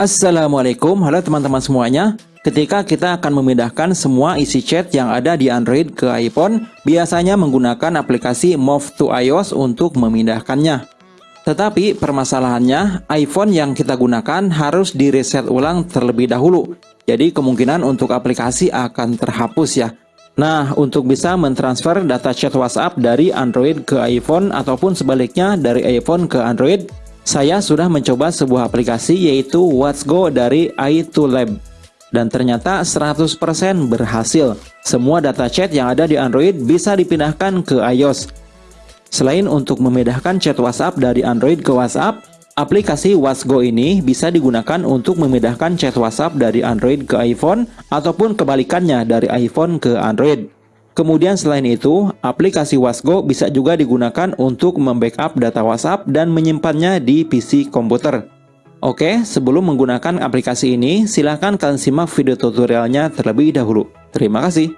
Assalamualaikum, halo teman-teman semuanya. Ketika kita akan memindahkan semua isi chat yang ada di Android ke iPhone, biasanya menggunakan aplikasi Move to iOS untuk memindahkannya. Tetapi permasalahannya, iPhone yang kita gunakan harus di reset ulang terlebih dahulu. Jadi kemungkinan untuk aplikasi akan terhapus ya. Nah, untuk bisa mentransfer data chat WhatsApp dari Android ke iPhone ataupun sebaliknya dari iPhone ke Android, saya sudah mencoba sebuah aplikasi yaitu What's Go dari i2Lab. Dan ternyata 100% berhasil. Semua data chat yang ada di Android bisa dipindahkan ke iOS. Selain untuk memindahkan chat WhatsApp dari Android ke WhatsApp, aplikasi What's Go ini bisa digunakan untuk memindahkan chat WhatsApp dari Android ke iPhone ataupun kebalikannya dari iPhone ke Android. Kemudian selain itu, aplikasi Wasgo bisa juga digunakan untuk membackup data WhatsApp dan menyimpannya di PC komputer. Oke, sebelum menggunakan aplikasi ini, silahkan kalian simak video tutorialnya terlebih dahulu. Terima kasih.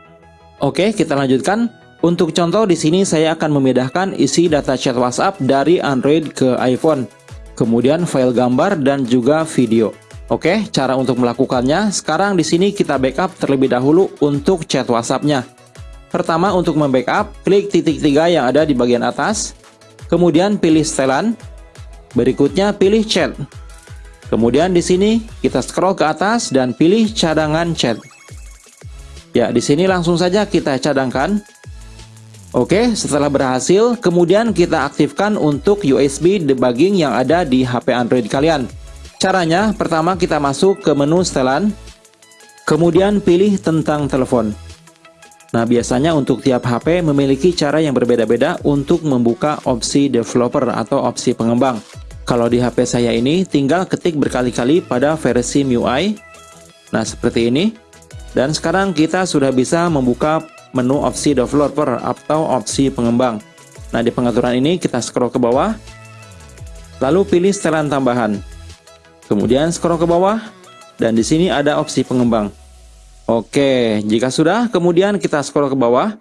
Oke, kita lanjutkan. Untuk contoh di sini saya akan memindahkan isi data chat WhatsApp dari Android ke iPhone. Kemudian file gambar dan juga video. Oke, cara untuk melakukannya, sekarang di sini kita backup terlebih dahulu untuk chat WhatsApp-nya. Pertama untuk membackup, klik titik tiga yang ada di bagian atas, kemudian pilih setelan, berikutnya pilih chat. Kemudian di sini kita scroll ke atas dan pilih cadangan chat. Ya, di sini langsung saja kita cadangkan. Oke, setelah berhasil, kemudian kita aktifkan untuk USB debugging yang ada di HP Android kalian. Caranya, pertama kita masuk ke menu setelan, kemudian pilih tentang telepon. Nah, biasanya untuk tiap HP memiliki cara yang berbeda-beda untuk membuka opsi developer atau opsi pengembang. Kalau di HP saya ini, tinggal ketik berkali-kali pada versi MIUI. Nah, seperti ini. Dan sekarang kita sudah bisa membuka menu opsi developer atau opsi pengembang. Nah, di pengaturan ini kita scroll ke bawah, lalu pilih setelan tambahan. Kemudian scroll ke bawah, dan di sini ada opsi pengembang. Oke, jika sudah, kemudian kita scroll ke bawah.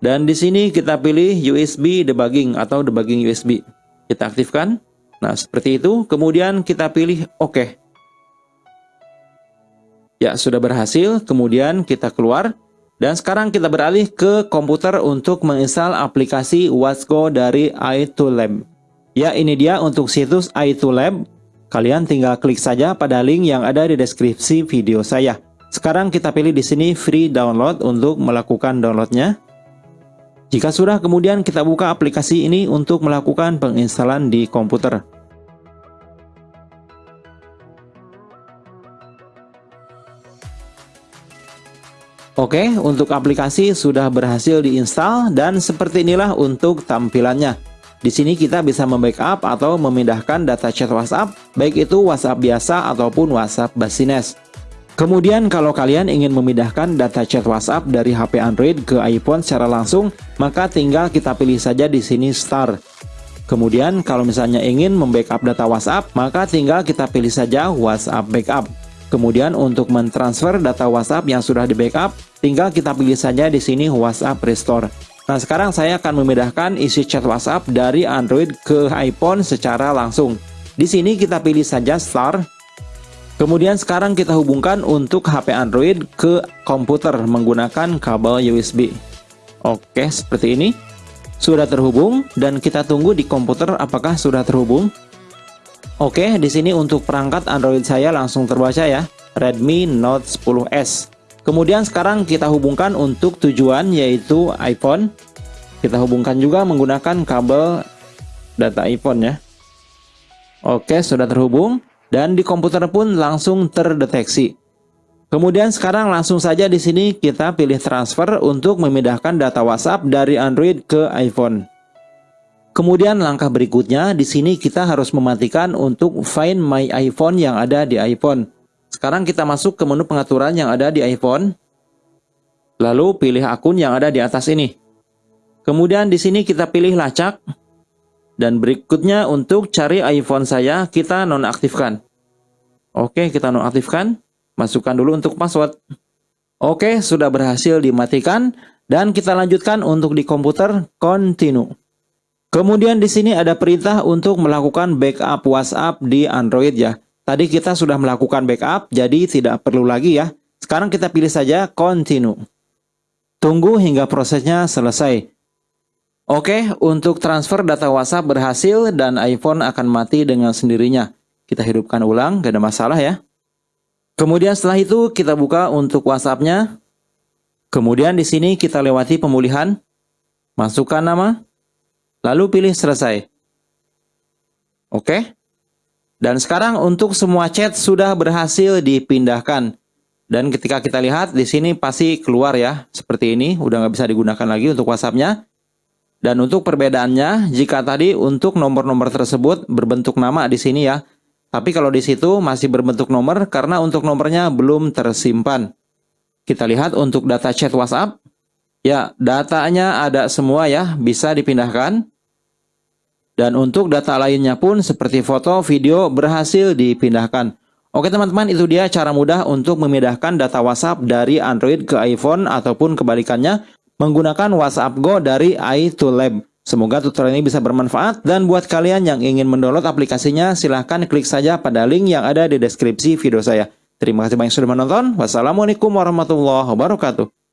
Dan di sini kita pilih USB debugging atau debugging USB. Kita aktifkan. Nah, seperti itu. Kemudian kita pilih OK. Ya, sudah berhasil. Kemudian kita keluar. Dan sekarang kita beralih ke komputer untuk menginstal aplikasi Watchgo dari i2Lab. Ya, ini dia untuk situs i2Lab. Kalian tinggal klik saja pada link yang ada di deskripsi video saya. Sekarang kita pilih di sini free download untuk melakukan downloadnya. Jika sudah, kemudian kita buka aplikasi ini untuk melakukan penginstalan di komputer. Oke, untuk aplikasi sudah berhasil diinstal dan seperti inilah untuk tampilannya. Di sini kita bisa membackup atau memindahkan data chat WhatsApp, baik itu WhatsApp biasa ataupun WhatsApp Basines. Kemudian kalau kalian ingin memindahkan data chat WhatsApp dari HP Android ke iPhone secara langsung, maka tinggal kita pilih saja di sini Start. Kemudian kalau misalnya ingin membackup data WhatsApp, maka tinggal kita pilih saja WhatsApp Backup. Kemudian untuk mentransfer data WhatsApp yang sudah di backup, tinggal kita pilih saja di sini WhatsApp Restore. Nah sekarang saya akan memindahkan isi chat WhatsApp dari Android ke iPhone secara langsung. Di sini kita pilih saja Start, Kemudian sekarang kita hubungkan untuk HP Android ke komputer menggunakan kabel USB. Oke, seperti ini. Sudah terhubung dan kita tunggu di komputer apakah sudah terhubung. Oke, di sini untuk perangkat Android saya langsung terbaca ya, Redmi Note 10s. Kemudian sekarang kita hubungkan untuk tujuan yaitu iPhone. Kita hubungkan juga menggunakan kabel data iPhone ya. Oke, sudah terhubung dan di komputer pun langsung terdeteksi. Kemudian sekarang langsung saja di sini kita pilih transfer untuk memindahkan data WhatsApp dari Android ke iPhone. Kemudian langkah berikutnya di sini kita harus mematikan untuk Find My iPhone yang ada di iPhone. Sekarang kita masuk ke menu pengaturan yang ada di iPhone. Lalu pilih akun yang ada di atas ini. Kemudian di sini kita pilih lacak dan berikutnya untuk cari iPhone saya, kita nonaktifkan. Oke, kita nonaktifkan. Masukkan dulu untuk password. Oke, sudah berhasil dimatikan. Dan kita lanjutkan untuk di komputer, continue. Kemudian di sini ada perintah untuk melakukan backup WhatsApp di Android ya. Tadi kita sudah melakukan backup, jadi tidak perlu lagi ya. Sekarang kita pilih saja continue. Tunggu hingga prosesnya selesai. Oke, untuk transfer data WhatsApp berhasil dan iPhone akan mati dengan sendirinya. Kita hidupkan ulang, gak ada masalah ya. Kemudian setelah itu kita buka untuk WhatsApp-nya. Kemudian di sini kita lewati pemulihan. Masukkan nama. Lalu pilih selesai. Oke. Dan sekarang untuk semua chat sudah berhasil dipindahkan. Dan ketika kita lihat di sini pasti keluar ya, seperti ini, udah nggak bisa digunakan lagi untuk WhatsApp-nya. Dan untuk perbedaannya, jika tadi untuk nomor-nomor tersebut berbentuk nama di sini ya, tapi kalau di situ masih berbentuk nomor karena untuk nomornya belum tersimpan. Kita lihat untuk data chat WhatsApp, ya datanya ada semua ya, bisa dipindahkan. Dan untuk data lainnya pun seperti foto, video berhasil dipindahkan. Oke teman-teman, itu dia cara mudah untuk memindahkan data WhatsApp dari Android ke iPhone ataupun kebalikannya menggunakan WhatsApp Go dari i2Lab. Semoga tutorial ini bisa bermanfaat dan buat kalian yang ingin mendownload aplikasinya silahkan klik saja pada link yang ada di deskripsi video saya. Terima kasih banyak sudah menonton. Wassalamualaikum warahmatullahi wabarakatuh.